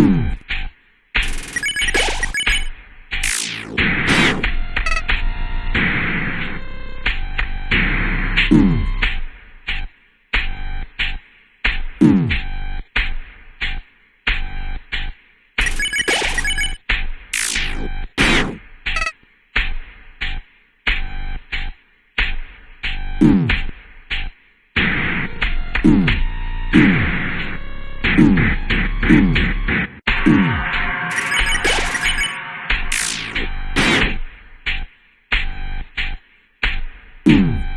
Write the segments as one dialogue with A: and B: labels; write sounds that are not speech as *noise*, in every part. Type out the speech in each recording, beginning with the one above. A: Mm. Mm-hmm. *clears throat*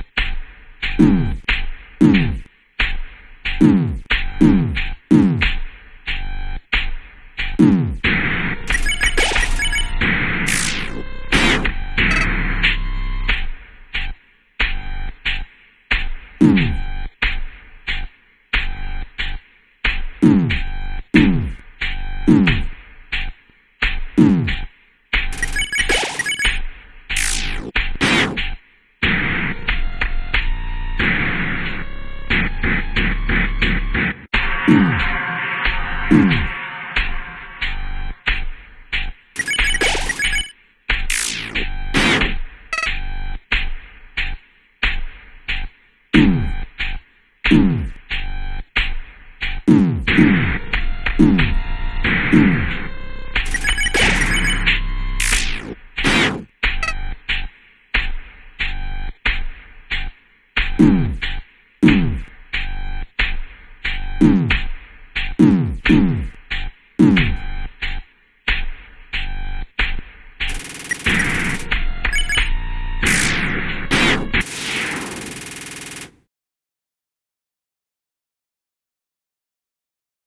A: Mm-hmm.